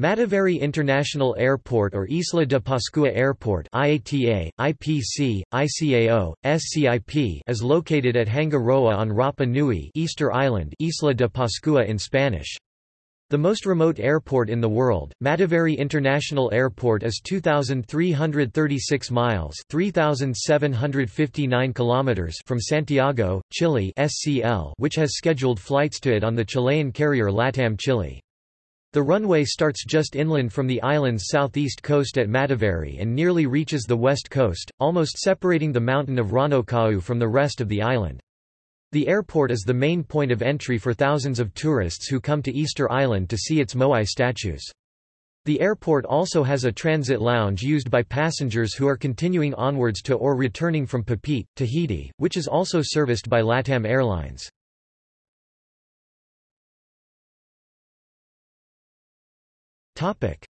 Mataveri International Airport or Isla de Pascua Airport IATA, IPC, ICAO, SCIP is located at Hanga Roa on Rapa Nui Easter Island Isla de Pascua in Spanish. The most remote airport in the world, Mataveri International Airport is 2,336 miles 3,759 kilometers from Santiago, Chile SCL, which has scheduled flights to it on the Chilean carrier LATAM Chile. The runway starts just inland from the island's southeast coast at Mataveri and nearly reaches the west coast, almost separating the mountain of Rano Kau from the rest of the island. The airport is the main point of entry for thousands of tourists who come to Easter Island to see its Moai statues. The airport also has a transit lounge used by passengers who are continuing onwards to or returning from Papeete, Tahiti, which is also serviced by LATAM Airlines.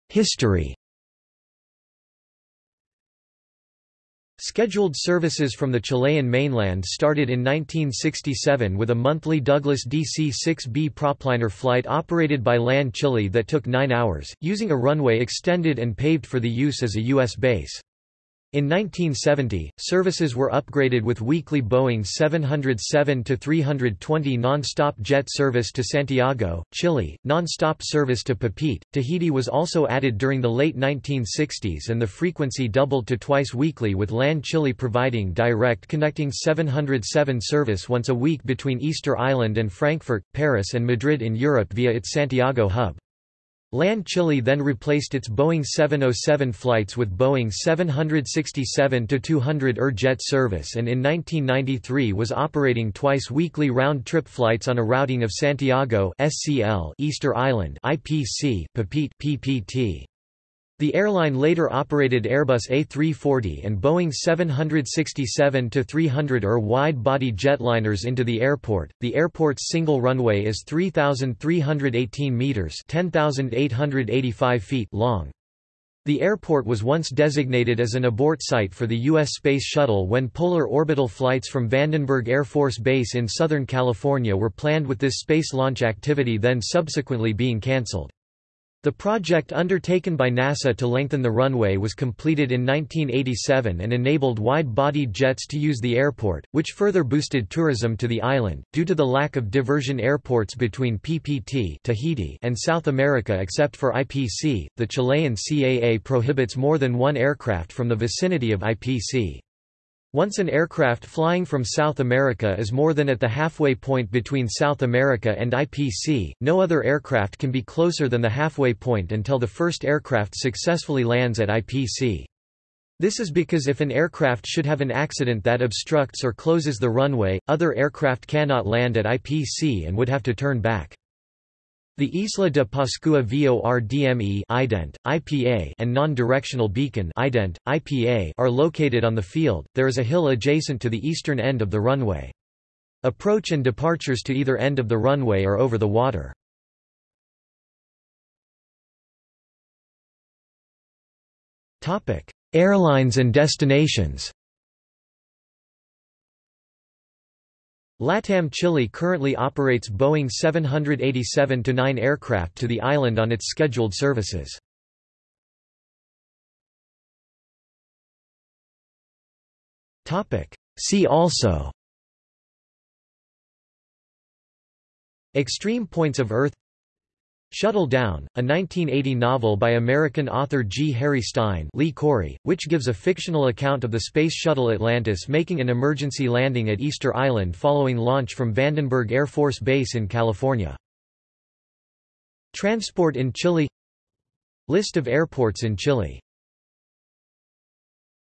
History Scheduled services from the Chilean mainland started in 1967 with a monthly Douglas DC-6B propliner flight operated by LAN Chile that took nine hours, using a runway extended and paved for the use as a U.S. base. In 1970, services were upgraded with weekly Boeing 707-320 non-stop jet service to Santiago, Chile, non-stop service to Papeete. Tahiti was also added during the late 1960s and the frequency doubled to twice weekly with LAN Chile providing direct connecting 707 service once a week between Easter Island and Frankfurt, Paris and Madrid in Europe via its Santiago hub. LAN Chile then replaced its Boeing 707 flights with Boeing 767-200 ER jet service and in 1993 was operating twice weekly round-trip flights on a routing of Santiago SCL Easter Island IPC Papeete PPT. The airline later operated Airbus A340 and Boeing 767-300 ER wide-body jetliners into the airport. The airport's single runway is 3,318 meters (10,885 feet) long. The airport was once designated as an abort site for the U.S. Space Shuttle when polar orbital flights from Vandenberg Air Force Base in Southern California were planned with this space launch activity then subsequently being cancelled. The project undertaken by NASA to lengthen the runway was completed in 1987 and enabled wide-bodied jets to use the airport, which further boosted tourism to the island. Due to the lack of diversion airports between PPT Tahiti and South America except for IPC, the Chilean CAA prohibits more than one aircraft from the vicinity of IPC. Once an aircraft flying from South America is more than at the halfway point between South America and IPC, no other aircraft can be closer than the halfway point until the first aircraft successfully lands at IPC. This is because if an aircraft should have an accident that obstructs or closes the runway, other aircraft cannot land at IPC and would have to turn back. The Isla de Pascua VORDME ident, IPA and non-directional beacon ident, IPA are located on the field. There is a hill adjacent to the eastern end of the runway. Approach and departures to either end of the runway are over the water. Topic: Airlines and destinations. LATAM Chile currently operates Boeing 787-9 aircraft to the island on its scheduled services. See also Extreme Points of Earth Shuttle Down, a 1980 novel by American author G. Harry Stine Lee Correy, which gives a fictional account of the Space Shuttle Atlantis making an emergency landing at Easter Island following launch from Vandenberg Air Force Base in California. Transport in Chile List of airports in Chile